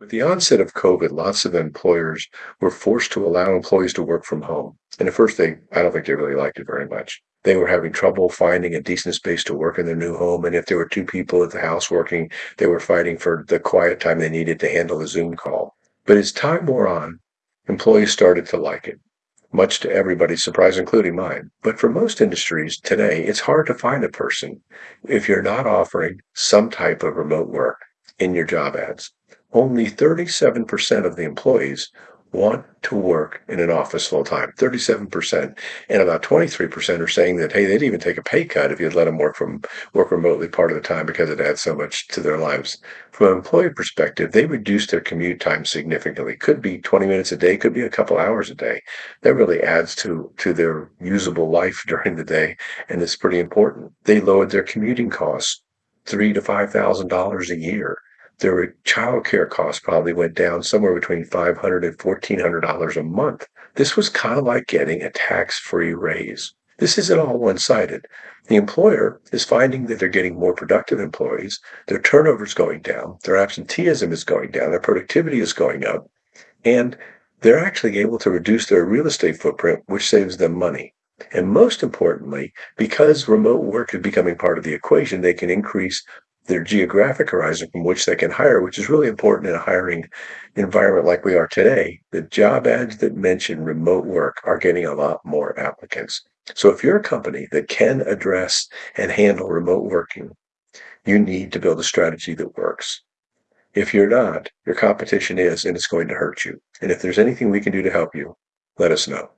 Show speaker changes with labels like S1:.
S1: With the onset of COVID, lots of employers were forced to allow employees to work from home. And at first, they I don't think they really liked it very much. They were having trouble finding a decent space to work in their new home. And if there were two people at the house working, they were fighting for the quiet time they needed to handle a Zoom call. But as time wore on, employees started to like it much to everybody's surprise, including mine. But for most industries today, it's hard to find a person if you're not offering some type of remote work in your job ads. Only 37% of the employees want to work in an office full time. 37%. And about 23% are saying that, hey, they'd even take a pay cut if you'd let them work from work remotely part of the time because it adds so much to their lives. From an employee perspective, they reduce their commute time significantly. Could be 20 minutes a day, could be a couple hours a day. That really adds to, to their usable life during the day. And it's pretty important. They lowered their commuting costs three to five thousand dollars a year their child care costs probably went down somewhere between $500 and $1,400 a month. This was kind of like getting a tax free raise. This isn't all one sided. The employer is finding that they're getting more productive employees, their turnover is going down, their absenteeism is going down, their productivity is going up, and they're actually able to reduce their real estate footprint, which saves them money. And most importantly, because remote work is becoming part of the equation, they can increase their geographic horizon from which they can hire, which is really important in a hiring environment like we are today. The job ads that mention remote work are getting a lot more applicants. So if you're a company that can address and handle remote working, you need to build a strategy that works. If you're not, your competition is, and it's going to hurt you. And if there's anything we can do to help you, let us know.